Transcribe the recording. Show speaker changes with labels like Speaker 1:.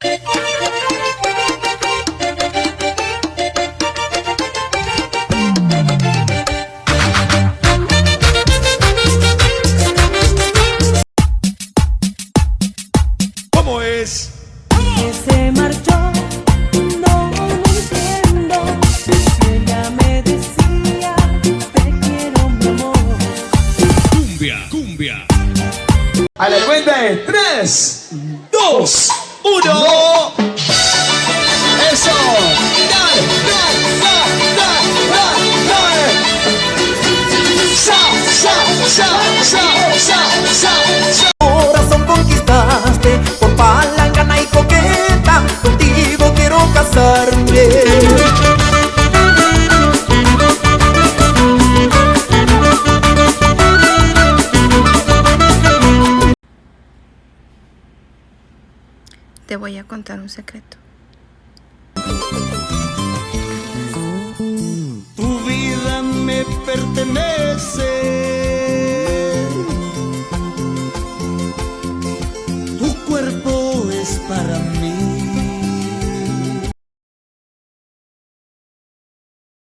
Speaker 1: ¿Cómo es?
Speaker 2: que se marchó, no lo entiendo. Ella me decía, te quiero mi amor.
Speaker 1: Cumbia, cumbia. A la cuenta de 3, 2,
Speaker 3: 不久。
Speaker 4: Te voy a contar un secreto.
Speaker 3: tu vida me pertenece tu cuerpo es para mí